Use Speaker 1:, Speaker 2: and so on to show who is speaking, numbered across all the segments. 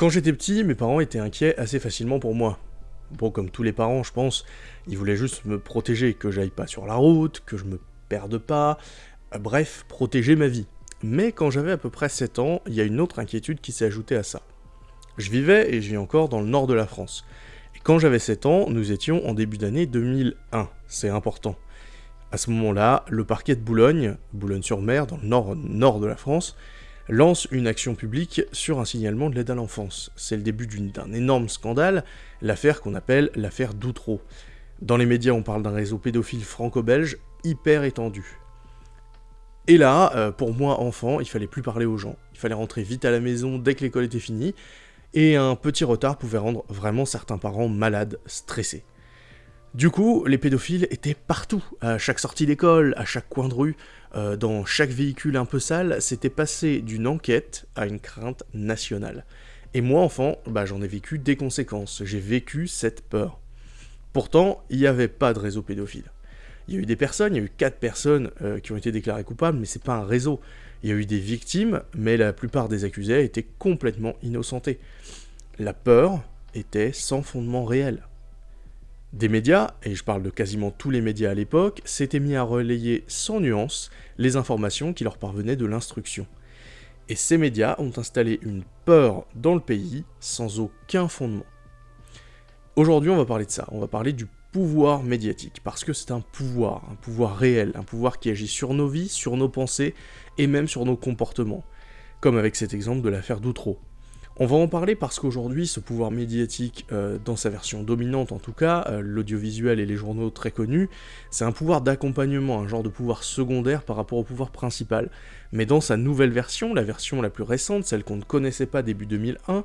Speaker 1: Quand j'étais petit, mes parents étaient inquiets assez facilement pour moi. Bon, comme tous les parents, je pense, ils voulaient juste me protéger, que j'aille pas sur la route, que je me perde pas, euh, bref, protéger ma vie. Mais quand j'avais à peu près 7 ans, il y a une autre inquiétude qui s'est ajoutée à ça. Je vivais, et je vis encore, dans le nord de la France. Et quand j'avais 7 ans, nous étions en début d'année 2001, c'est important. À ce moment-là, le parquet de Boulogne, Boulogne-sur-Mer, dans le nord, nord de la France, lance une action publique sur un signalement de l'aide à l'enfance. C'est le début d'un énorme scandale, l'affaire qu'on appelle l'affaire Doutreau. Dans les médias, on parle d'un réseau pédophile franco-belge hyper étendu. Et là, euh, pour moi, enfant, il fallait plus parler aux gens. Il fallait rentrer vite à la maison dès que l'école était finie, et un petit retard pouvait rendre vraiment certains parents malades, stressés. Du coup, les pédophiles étaient partout, à chaque sortie d'école, à chaque coin de rue, euh, dans chaque véhicule un peu sale, c'était passé d'une enquête à une crainte nationale. Et moi, enfant, bah, j'en ai vécu des conséquences, j'ai vécu cette peur. Pourtant, il n'y avait pas de réseau pédophile. Il y a eu des personnes, il y a eu quatre personnes euh, qui ont été déclarées coupables, mais c'est pas un réseau. Il y a eu des victimes, mais la plupart des accusés étaient complètement innocentés. La peur était sans fondement réel. Des médias, et je parle de quasiment tous les médias à l'époque, s'étaient mis à relayer sans nuance les informations qui leur parvenaient de l'instruction. Et ces médias ont installé une peur dans le pays sans aucun fondement. Aujourd'hui, on va parler de ça, on va parler du pouvoir médiatique, parce que c'est un pouvoir, un pouvoir réel, un pouvoir qui agit sur nos vies, sur nos pensées, et même sur nos comportements, comme avec cet exemple de l'affaire Doutreau. On va en parler parce qu'aujourd'hui, ce pouvoir médiatique, euh, dans sa version dominante en tout cas, euh, l'audiovisuel et les journaux très connus, c'est un pouvoir d'accompagnement, un genre de pouvoir secondaire par rapport au pouvoir principal. Mais dans sa nouvelle version, la version la plus récente, celle qu'on ne connaissait pas début 2001,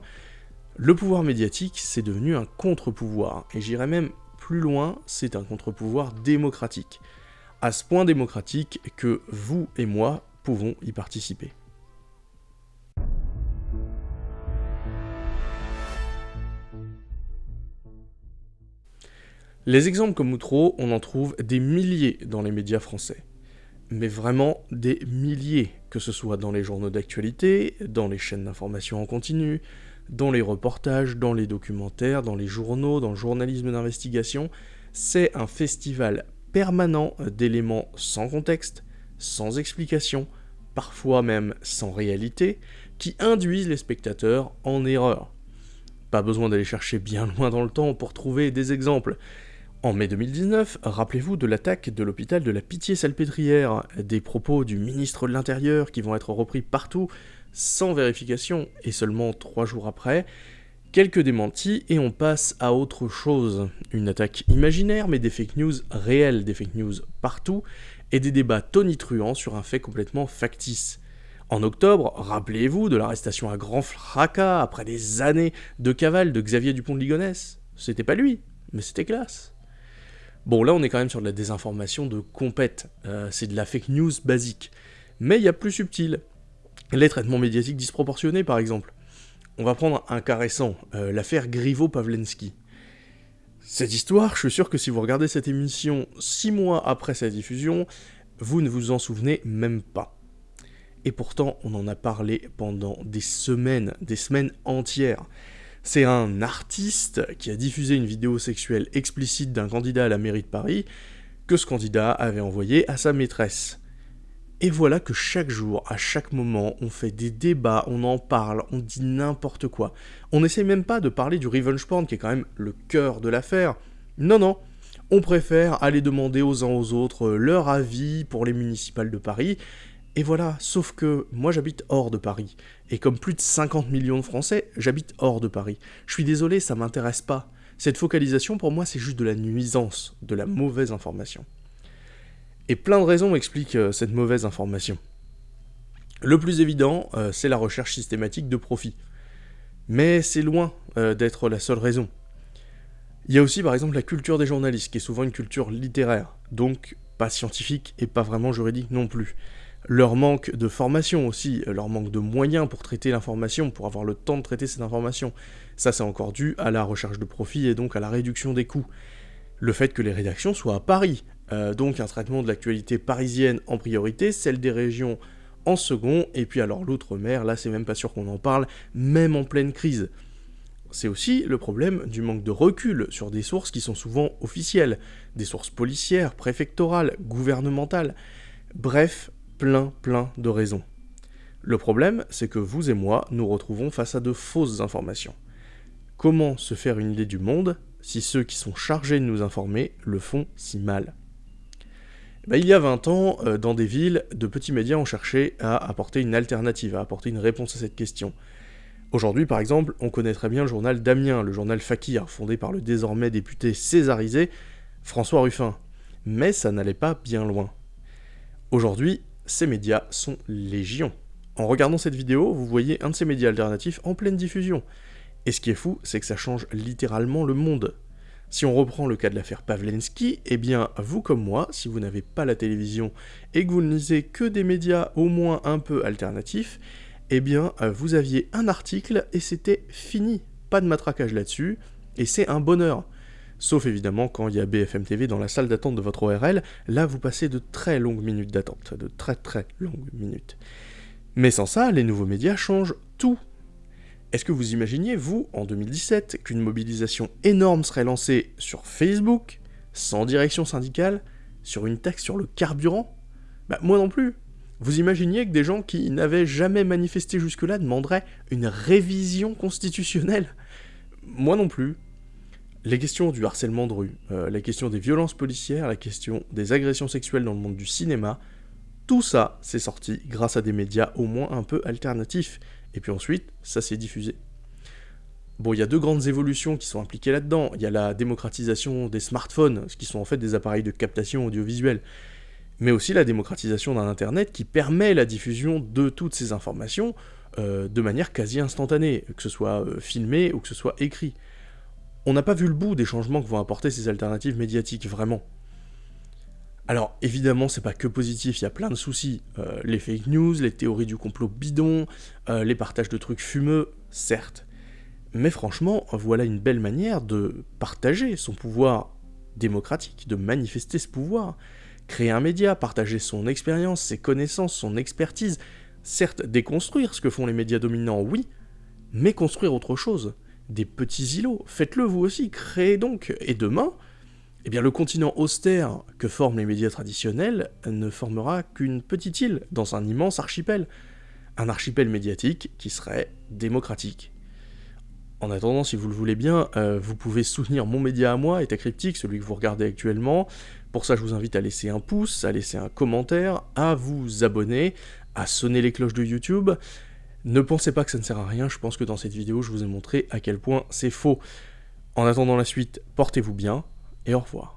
Speaker 1: le pouvoir médiatique, c'est devenu un contre-pouvoir, et j'irais même plus loin, c'est un contre-pouvoir démocratique. À ce point démocratique que vous et moi pouvons y participer. Les exemples comme Outreau, on en trouve des milliers dans les médias français. Mais vraiment des milliers, que ce soit dans les journaux d'actualité, dans les chaînes d'information en continu, dans les reportages, dans les documentaires, dans les journaux, dans le journalisme d'investigation, c'est un festival permanent d'éléments sans contexte, sans explication, parfois même sans réalité, qui induisent les spectateurs en erreur. Pas besoin d'aller chercher bien loin dans le temps pour trouver des exemples. En mai 2019, rappelez-vous de l'attaque de l'hôpital de la Pitié-Salpêtrière, des propos du ministre de l'Intérieur qui vont être repris partout sans vérification, et seulement trois jours après, quelques démentis et on passe à autre chose. Une attaque imaginaire, mais des fake news réelles, des fake news partout, et des débats tonitruants sur un fait complètement factice. En octobre, rappelez-vous de l'arrestation à grand fracas après des années de cavale de Xavier Dupont de Ligonnès. C'était pas lui, mais c'était classe. Bon, là, on est quand même sur de la désinformation de compète. Euh, c'est de la fake news basique. Mais il y a plus subtil. Les traitements médiatiques disproportionnés, par exemple. On va prendre un cas récent, euh, l'affaire Griveaux-Pavlensky. Cette histoire, je suis sûr que si vous regardez cette émission six mois après sa diffusion, vous ne vous en souvenez même pas. Et pourtant, on en a parlé pendant des semaines, des semaines entières. C'est un artiste qui a diffusé une vidéo sexuelle explicite d'un candidat à la mairie de Paris que ce candidat avait envoyé à sa maîtresse. Et voilà que chaque jour, à chaque moment, on fait des débats, on en parle, on dit n'importe quoi. On n'essaie même pas de parler du revenge porn qui est quand même le cœur de l'affaire. Non, non, on préfère aller demander aux uns aux autres leur avis pour les municipales de Paris. Et voilà, sauf que moi j'habite hors de Paris. Et comme plus de 50 millions de Français, j'habite hors de Paris. Je suis désolé, ça m'intéresse pas. Cette focalisation pour moi c'est juste de la nuisance, de la mauvaise information. Et plein de raisons expliquent euh, cette mauvaise information. Le plus évident, euh, c'est la recherche systématique de profit. Mais c'est loin euh, d'être la seule raison. Il y a aussi par exemple la culture des journalistes, qui est souvent une culture littéraire, donc pas scientifique et pas vraiment juridique non plus. Leur manque de formation aussi, leur manque de moyens pour traiter l'information, pour avoir le temps de traiter cette information. Ça c'est encore dû à la recherche de profit et donc à la réduction des coûts. Le fait que les rédactions soient à Paris, euh, donc un traitement de l'actualité parisienne en priorité, celle des régions en second, et puis alors l'outre-mer, là c'est même pas sûr qu'on en parle, même en pleine crise. C'est aussi le problème du manque de recul sur des sources qui sont souvent officielles, des sources policières, préfectorales, gouvernementales, bref, plein plein de raisons. Le problème, c'est que vous et moi nous retrouvons face à de fausses informations. Comment se faire une idée du monde si ceux qui sont chargés de nous informer le font si mal? Eh ben, il y a 20 ans, euh, dans des villes, de petits médias ont cherché à apporter une alternative, à apporter une réponse à cette question. Aujourd'hui, par exemple, on connaît très bien le journal Damien, le journal Fakir, fondé par le désormais député césarisé François Ruffin. Mais ça n'allait pas bien loin. Aujourd'hui, ces médias sont légion. En regardant cette vidéo, vous voyez un de ces médias alternatifs en pleine diffusion. Et ce qui est fou, c'est que ça change littéralement le monde. Si on reprend le cas de l'affaire Pavlensky, eh bien, vous comme moi, si vous n'avez pas la télévision et que vous ne lisez que des médias au moins un peu alternatifs, eh bien, vous aviez un article et c'était fini. Pas de matraquage là-dessus, et c'est un bonheur. Sauf évidemment quand il y a BFM TV dans la salle d'attente de votre ORL, là vous passez de très longues minutes d'attente, de très très longues minutes. Mais sans ça, les nouveaux médias changent tout est-ce que vous imaginiez, vous, en 2017, qu'une mobilisation énorme serait lancée sur Facebook, sans direction syndicale, sur une taxe sur le carburant? Bah moi non plus. Vous imaginiez que des gens qui n'avaient jamais manifesté jusque-là demanderaient une révision constitutionnelle? Moi non plus. Les questions du harcèlement de rue, euh, la question des violences policières, la question des agressions sexuelles dans le monde du cinéma, tout ça, c'est sorti grâce à des médias au moins un peu alternatifs, et puis ensuite, ça s'est diffusé. Bon, il y a deux grandes évolutions qui sont impliquées là-dedans. Il y a la démocratisation des smartphones, ce qui sont en fait des appareils de captation audiovisuelle, mais aussi la démocratisation d'un Internet qui permet la diffusion de toutes ces informations euh, de manière quasi instantanée, que ce soit euh, filmé ou que ce soit écrit. On n'a pas vu le bout des changements que vont apporter ces alternatives médiatiques, vraiment. Alors évidemment c'est pas que positif, il y a plein de soucis. Euh, les fake news, les théories du complot bidon, euh, les partages de trucs fumeux, certes. Mais franchement, voilà une belle manière de partager son pouvoir démocratique, de manifester ce pouvoir. Créer un média, partager son expérience, ses connaissances, son expertise. Certes, déconstruire ce que font les médias dominants, oui, mais construire autre chose. Des petits îlots, faites-le vous aussi, créez donc. Et demain, eh bien le continent austère que forment les médias traditionnels ne formera qu'une petite île dans un immense archipel. Un archipel médiatique qui serait démocratique. En attendant, si vous le voulez bien, euh, vous pouvez soutenir mon média à moi, État Cryptique, celui que vous regardez actuellement. Pour ça, je vous invite à laisser un pouce, à laisser un commentaire, à vous abonner, à sonner les cloches de YouTube. Ne pensez pas que ça ne sert à rien, je pense que dans cette vidéo, je vous ai montré à quel point c'est faux. En attendant la suite, portez-vous bien, et au revoir.